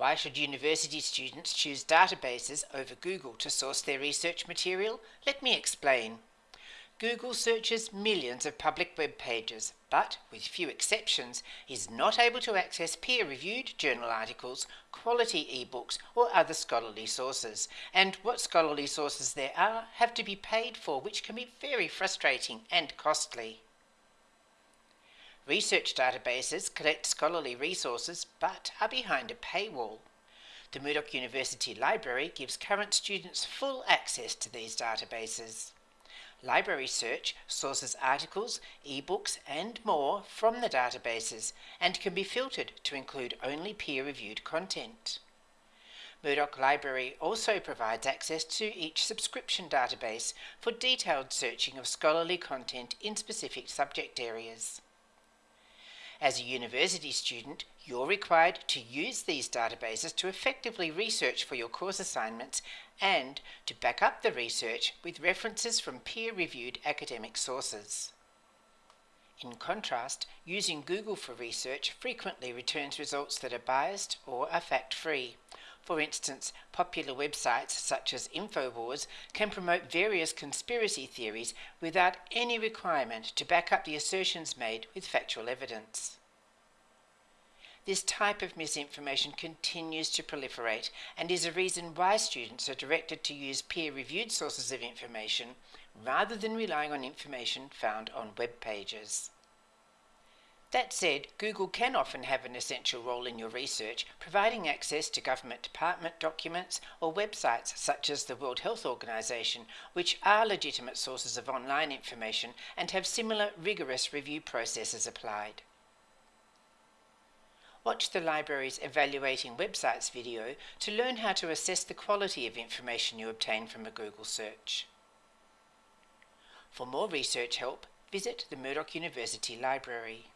Why should university students choose databases over Google to source their research material? Let me explain. Google searches millions of public web pages, but, with few exceptions, is not able to access peer reviewed journal articles, quality ebooks, or other scholarly sources. And what scholarly sources there are have to be paid for, which can be very frustrating and costly. Research databases collect scholarly resources but are behind a paywall. The Murdoch University Library gives current students full access to these databases. Library Search sources articles, ebooks, and more from the databases and can be filtered to include only peer reviewed content. Murdoch Library also provides access to each subscription database for detailed searching of scholarly content in specific subject areas. As a university student, you're required to use these databases to effectively research for your course assignments and to back up the research with references from peer-reviewed academic sources. In contrast, using Google for research frequently returns results that are biased or are fact-free. For instance, popular websites such as InfoWars can promote various conspiracy theories without any requirement to back up the assertions made with factual evidence. This type of misinformation continues to proliferate and is a reason why students are directed to use peer-reviewed sources of information rather than relying on information found on web pages. That said, Google can often have an essential role in your research, providing access to government department documents or websites such as the World Health Organization, which are legitimate sources of online information and have similar rigorous review processes applied. Watch the library's Evaluating Websites video to learn how to assess the quality of information you obtain from a Google search. For more research help, visit the Murdoch University Library.